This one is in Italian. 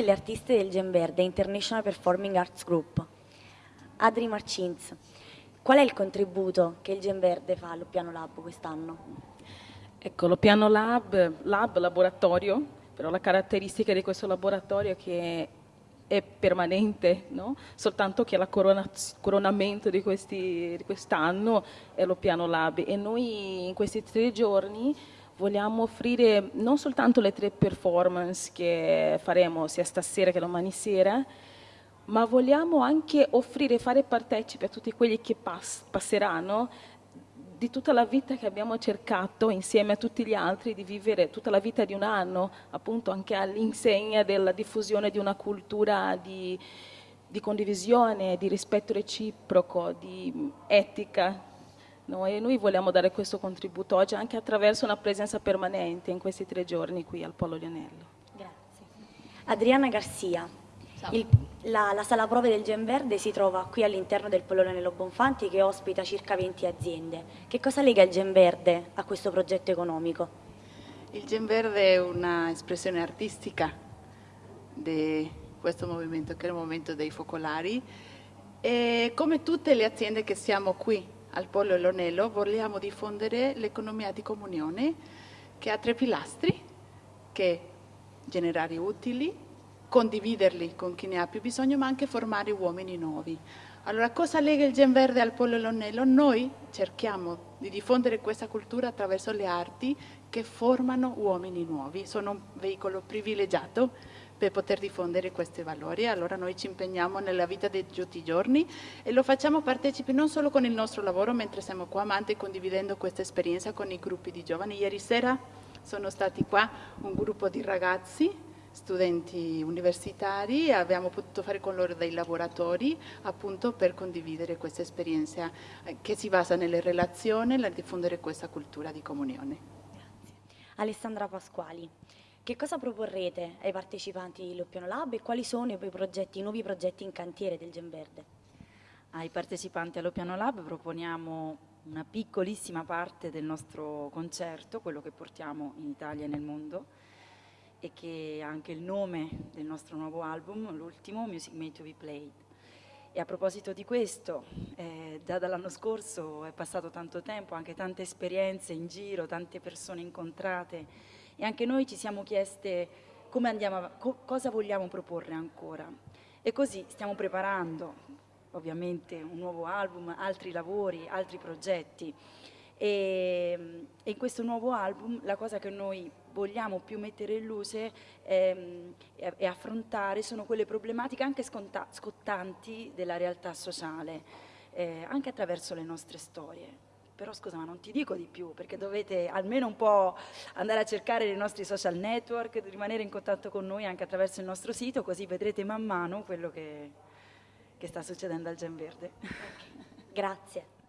delle artiste del Gemberde International Performing Arts Group. Adri Marcins, qual è il contributo che il Gemberde fa allo Piano Lab quest'anno? Ecco, lo Piano Lab, lab, laboratorio, però la caratteristica di questo laboratorio è che è permanente, no? soltanto che la corona, coronamento di quest'anno è lo Piano Lab e noi in questi tre giorni vogliamo offrire non soltanto le tre performance che faremo sia stasera che domani sera, ma vogliamo anche offrire fare partecipi a tutti quelli che pass passeranno di tutta la vita che abbiamo cercato insieme a tutti gli altri di vivere tutta la vita di un anno, appunto anche all'insegna della diffusione di una cultura di, di condivisione, di rispetto reciproco, di etica, noi, noi vogliamo dare questo contributo oggi anche attraverso una presenza permanente in questi tre giorni qui al Polo Lionello. Grazie. Adriana Garcia, il, la, la, sala prove del Gen Verde si trova qui all'interno del Polo Lionello Bonfanti che ospita circa 20 aziende. Che cosa lega il Gen Verde a questo progetto economico? Il Gen Verde è un'espressione artistica di questo movimento che è il movimento dei focolari e come tutte le aziende che siamo qui al Polo Lonello vogliamo diffondere l'economia di comunione che ha tre pilastri, che generare utili, condividerli con chi ne ha più bisogno, ma anche formare uomini nuovi. Allora, cosa lega il Gen Verde al Polo Lonello? Noi cerchiamo di diffondere questa cultura attraverso le arti che formano uomini nuovi. Sono un veicolo privilegiato per poter diffondere questi valori. Allora noi ci impegniamo nella vita di tutti i giorni e lo facciamo partecipi non solo con il nostro lavoro mentre siamo qua, ma anche condividendo questa esperienza con i gruppi di giovani. Ieri sera sono stati qua un gruppo di ragazzi studenti universitari abbiamo potuto fare con loro dei laboratori appunto per condividere questa esperienza eh, che si basa nelle relazioni e nel diffondere questa cultura di comunione. Grazie. Alessandra Pasquali. Che cosa proporrete ai partecipanti dell'Oppiano Lab e quali sono i, progetti, i nuovi progetti in cantiere del Genverde? Ai partecipanti all'Oppiano Lab proponiamo una piccolissima parte del nostro concerto, quello che portiamo in Italia e nel mondo, e che ha anche il nome del nostro nuovo album, l'ultimo, Music Made to be Played. E a proposito di questo, eh, già dall'anno scorso è passato tanto tempo, anche tante esperienze in giro, tante persone incontrate, e anche noi ci siamo chieste a, co cosa vogliamo proporre ancora. E così stiamo preparando ovviamente un nuovo album, altri lavori, altri progetti. E, e in questo nuovo album la cosa che noi vogliamo più mettere in luce e, e affrontare sono quelle problematiche anche scottanti della realtà sociale, eh, anche attraverso le nostre storie però scusa ma non ti dico di più perché dovete almeno un po' andare a cercare i nostri social network, rimanere in contatto con noi anche attraverso il nostro sito così vedrete man mano quello che, che sta succedendo al Gen Verde. Grazie.